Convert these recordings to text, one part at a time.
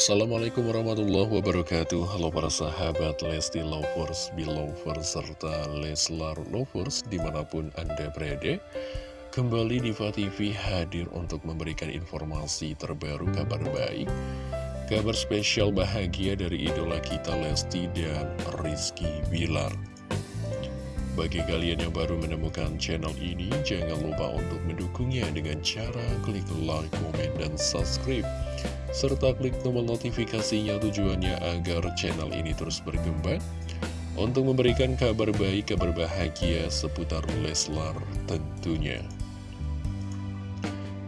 Assalamualaikum warahmatullahi wabarakatuh. Halo para sahabat Lesti Lovers, Belovers, serta Leslar Lovers di mana pun Anda berada Kembali Diva TV hadir untuk memberikan informasi terbaru kabar baik Kabar spesial bahagia dari idola kita Lesti dan Rizky Bilar bagi kalian yang baru menemukan channel ini, jangan lupa untuk mendukungnya dengan cara klik like, komen, dan subscribe serta klik tombol notifikasinya tujuannya agar channel ini terus berkembang untuk memberikan kabar baik, kabar bahagia seputar Leslar tentunya.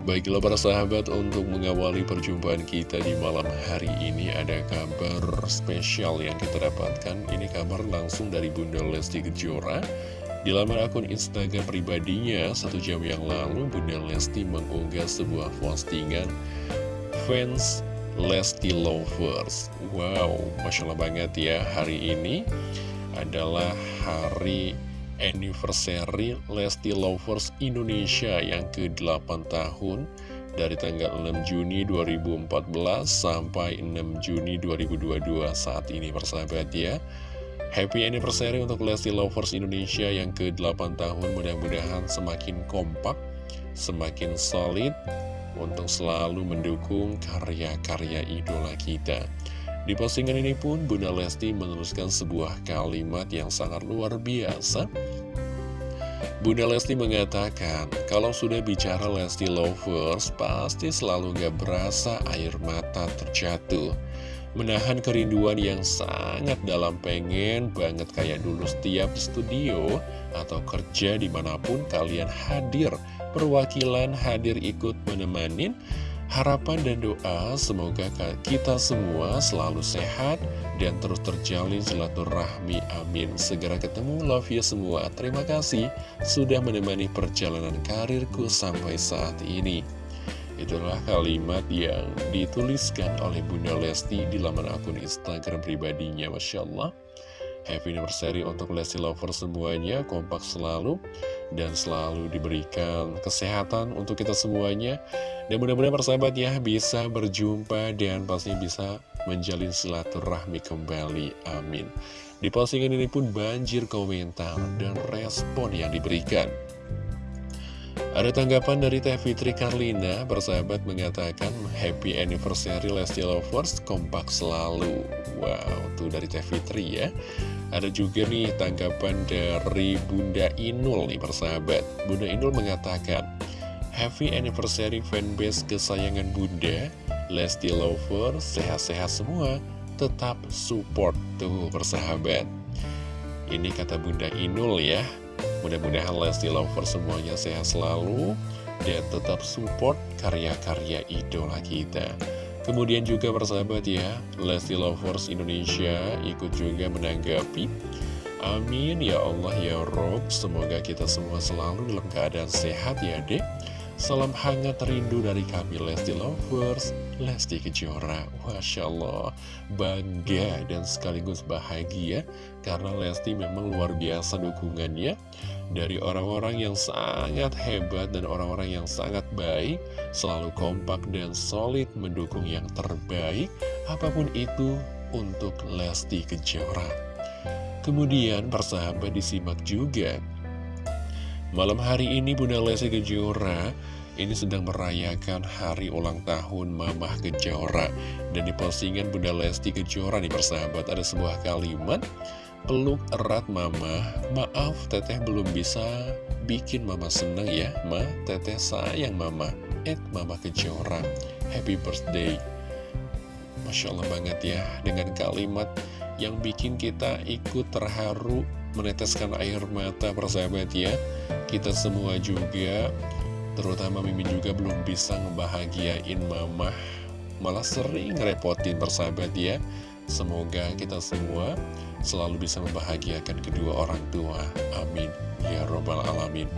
Baiklah para sahabat, untuk mengawali perjumpaan kita di malam hari ini ada kabar spesial yang kita dapatkan. Ini kabar langsung dari Bunda Lesti Kejora. Di laman akun Instagram pribadinya, satu jam yang lalu Bunda Lesti mengunggah sebuah postingan fans Lesti Lovers Wow, Masya Allah banget ya Hari ini adalah hari anniversary Lesti Lovers Indonesia yang ke-8 tahun dari tanggal 6 Juni 2014 sampai 6 Juni 2022 saat ini persahabat ya Happy anniversary untuk Lesti Lovers Indonesia yang ke-8 tahun mudah-mudahan semakin kompak, semakin solid, untuk selalu mendukung karya-karya idola kita. Di postingan ini pun Bunda Lesti menuliskan sebuah kalimat yang sangat luar biasa. Bunda Lesti mengatakan, kalau sudah bicara Lesti Lovers, pasti selalu gak berasa air mata terjatuh. Menahan kerinduan yang sangat dalam pengen banget kayak dulu setiap studio atau kerja di mana pun kalian hadir perwakilan hadir ikut menemani Harapan dan doa semoga kita semua selalu sehat dan terus terjalin silaturahmi amin. Segera ketemu love you semua. Terima kasih sudah menemani perjalanan karirku sampai saat ini. Itulah kalimat yang dituliskan oleh Bunda Lesti di laman akun Instagram pribadinya Masya Allah. Happy anniversary untuk Lesti Lover semuanya, kompak selalu, dan selalu diberikan kesehatan untuk kita semuanya. Dan mudah-mudahan persahabat ya bisa berjumpa dan pastinya bisa menjalin silaturahmi kembali. Amin. Di postingan ini pun banjir komentar dan respon yang diberikan. Ada tanggapan dari Teh Fitri Karlina, persahabat mengatakan Happy Anniversary Lesti Lovers, kompak selalu. Wow, tuh dari Teh Fitri ya. Ada juga nih tanggapan dari Bunda Inul nih persahabat. Bunda Inul mengatakan, Happy Anniversary fanbase kesayangan Bunda, Lesti Lovers, sehat-sehat semua, tetap support tuh persahabat. Ini kata Bunda Inul ya. Mudah-mudahan Lesti Lovers semuanya sehat selalu dan tetap support karya-karya idola kita. Kemudian juga persahabat ya, Lesti Lovers Indonesia ikut juga menanggapi. Amin ya Allah ya Rob, semoga kita semua selalu dalam keadaan sehat ya dek. Salam hangat rindu dari kami Lesti Lovers, Lesti Kejora. Masya Allah, bangga dan sekaligus bahagia karena Lesti memang luar biasa dukungannya dari orang-orang yang sangat hebat dan orang-orang yang sangat baik, selalu kompak dan solid mendukung yang terbaik, apa pun itu untuk Lesti Kejora. Kemudian persahabat disimak juga Malam hari ini Bunda Lesti Kejora ini sedang merayakan hari ulang tahun Mamah Kejora. Dan di postingan Bunda Lesti Kejora nih persahabat ada sebuah kalimat Peluk erat Mama, maaf teteh belum bisa bikin Mama seneng ya. Ma, teteh sayang Mama. Et Mama Kejora, happy birthday. Masya Allah banget ya dengan kalimat yang bikin kita ikut terharu meneteskan air mata persahabat ya. Kita semua juga Terutama Mimin juga belum bisa ngebahagiain mama. Malah sering ngerepotin persahabat ya. Semoga kita semua selalu bisa membahagiakan kedua orang tua. Amin. Ya Robbal Alamin.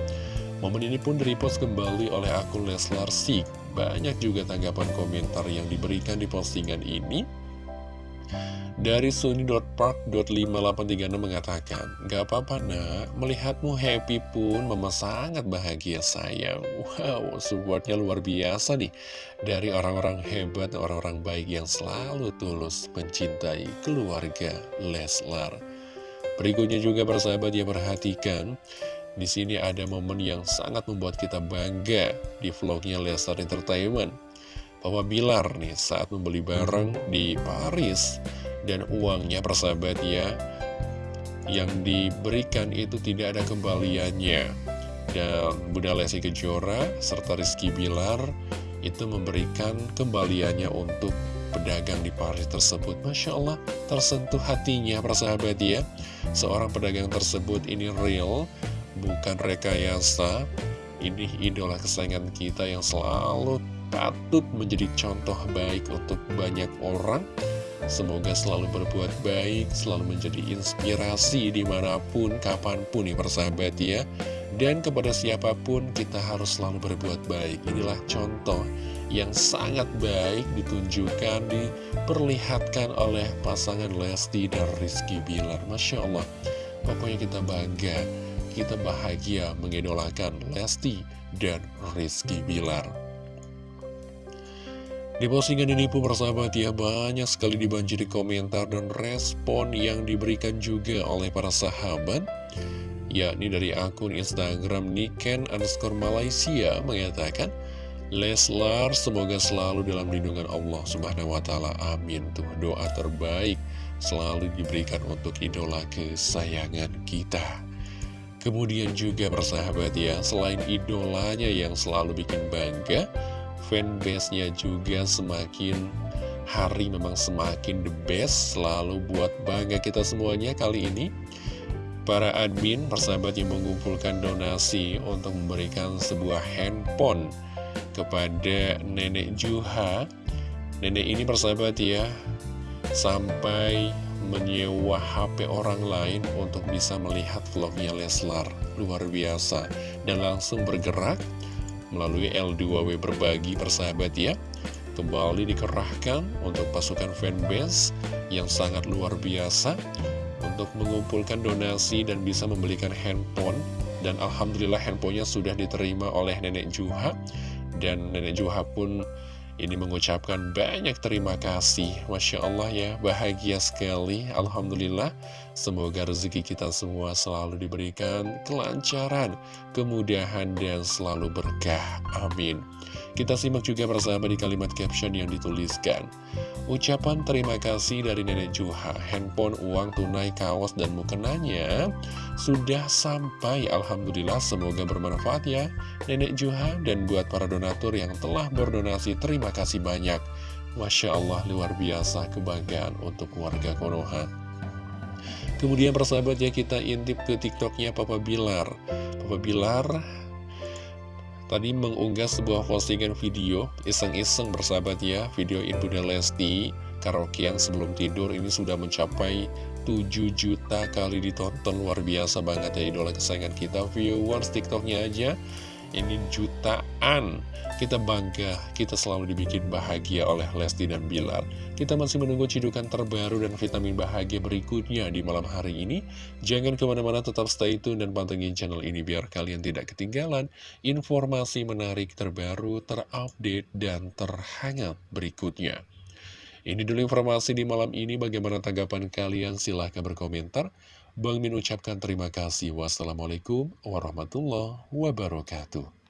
Momen ini pun direpost kembali oleh akun Leslar Sik. Banyak juga tanggapan komentar yang diberikan di postingan ini Dari Suni.park.5836 mengatakan, Gak apa-apa nak, melihatmu happy pun mama sangat bahagia sayang. Wow, supportnya luar biasa nih. Dari orang-orang hebat, orang-orang baik yang selalu tulus mencintai keluarga Leslar. Berikutnya juga persahabat yang perhatikan, di sini ada momen yang sangat membuat kita bangga di vlognya Leslar Entertainment. Bahwa Bilar nih saat membeli barang di Paris. Dan uangnya persahabat ya yang diberikan itu tidak ada kembaliannya. Dan Bunda Lesti Kejora serta Rizky Bilar itu memberikan kembaliannya untuk pedagang di Paris tersebut. Masya Allah tersentuh hatinya persahabat ya. Seorang pedagang tersebut ini real bukan rekayasa. Ini idola kesayangan kita yang selalu patut menjadi contoh baik untuk banyak orang Semoga selalu berbuat baik, selalu menjadi inspirasi di mana pun, kapan pun nih persahabat ya. Dan kepada siapa pun kita harus selalu berbuat baik. Inilah contoh yang sangat baik ditunjukkan, diperlihatkan oleh pasangan Lesti dan Rizky Bilar. Masya Allah, pokoknya kita bangga, kita bahagia mengidolakan Lesti dan Rizky Bilar. Di postingan ini pun persahabat ya banyak sekali dibanjiri komentar dan respon yang diberikan juga oleh para sahabat yakni dari akun Instagram Niken underscore Malaysia mengatakan Leslar semoga selalu dalam lindungan Allah subhanahu wa ta'ala. Amin. Tuh doa terbaik selalu diberikan untuk idola kesayangan kita. Kemudian juga persahabat ya selain idolanya yang selalu bikin bangga fanbase-nya juga semakin hari memang semakin the best. Selalu buat bangga kita semuanya kali ini. Para admin, persahabat yang mengumpulkan donasi untuk memberikan sebuah handphone kepada Nenek Juha. Nenek ini persahabat ya Sampai menyewa HP orang lain untuk bisa melihat vlognya Leslar. Luar biasa. Dan langsung bergerak melalui L2W berbagi persahabat ya. Kembali dikerahkan untuk pasukan fanbase yang sangat luar biasa untuk mengumpulkan donasi dan bisa membelikan handphone. Dan Alhamdulillah handphonenya sudah diterima oleh Nenek Juha. Dan Nenek Juha pun ini mengucapkan banyak terima kasih. Masya Allah ya bahagia sekali. Alhamdulillah Semoga rezeki kita semua selalu diberikan kelancaran Kemudahan dan selalu berkah. Amin Kita simak juga bersama di kalimat caption yang dituliskan Ucapan terima kasih dari Nenek Juha, handphone, uang, tunai, kaos, dan mukenanya sudah sampai. Alhamdulillah, semoga bermanfaat ya Nenek Juha dan buat para donatur yang telah berdonasi, terima kasih banyak. Masya Allah, luar biasa kebanggaan untuk warga Konoha. Kemudian persahabat ya kita intip ke tiktoknya Papa Bilar. Papa Bilar Tadi mengunggah sebuah postingan video Iseng-iseng bersahabat ya Video Ibu dan Lesti Karaokean sebelum tidur ini sudah mencapai 7 juta kali ditonton Luar biasa banget ya idola kesayangan kita Viewers tiktoknya aja ini jutaan Kita bangga, kita selalu dibikin bahagia oleh Lesti dan Bilar Kita masih menunggu cidukan terbaru dan vitamin bahagia berikutnya di malam hari ini Jangan ke mana-mana tetap stay tune dan pantengin channel ini biar kalian tidak ketinggalan Informasi menarik terbaru, terupdate, dan terhangat berikutnya ini dulu informasi di malam ini. Bagaimana tanggapan kalian? Silahkan berkomentar. Bang Min ucapkan terima kasih. Wassalamualaikum warahmatullahi wabarakatuh.